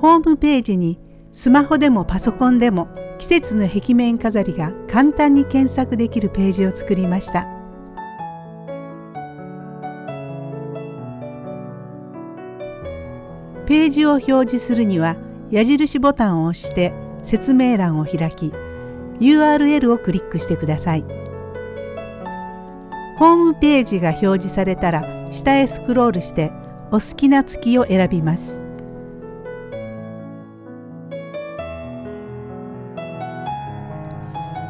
ホームページにスマホでもパソコンでも季節の壁面飾りが簡単に検索できるページを作りました。ページを表示するには矢印ボタンを押して説明欄を開き URL をクリックしてください。ホームページが表示されたら下へスクロールしてお好きな月を選びます。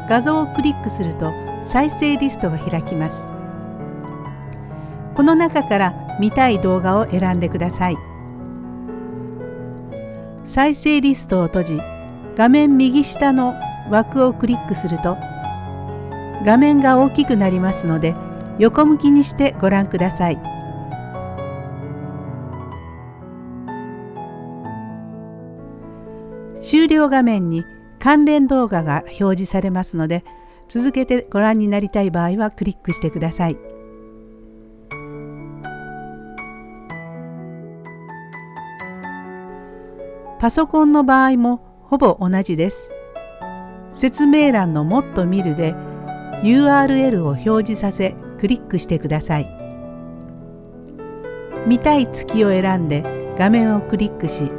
画像をクリックすると再生リストが開きます。この中から見たい動画を選んでください。再生リストを閉じ画面右下の枠をクリックすると画面が大きくなりますので横向きにしてご覧ください。終了画面に関連動画が表示されますので続けてご覧になりたい場合はクリックしてください。パソコンの場合もほぼ同じです。説明欄のもっと見るで URL を表示させクリックしてください。見たい月を選んで画面をクリックし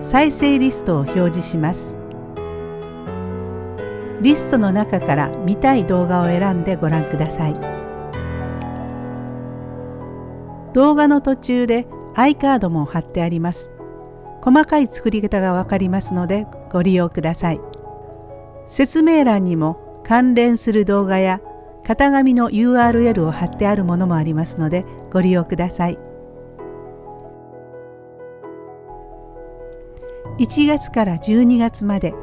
再生リストを表示します。リストの中から見たい動画を選んでご覧ください。動画の途中で i カードも貼ってあります。細かい作り方がわかりますのでご利用ください。説明欄にも関連する動画や型紙の URL を貼ってあるものもありますのでご利用ください。1月から12月まで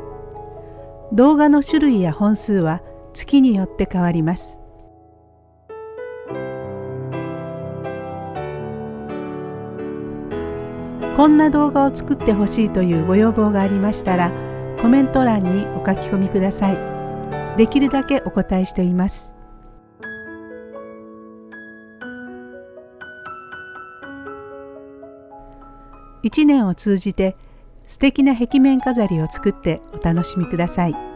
動画の種類や本数は月によって変わります。こんな動画を作ってほしいというご要望がありましたらコメント欄にお書き込みください。できるだけお答えしています。一年を通じて素敵な壁面飾りを作ってお楽しみください。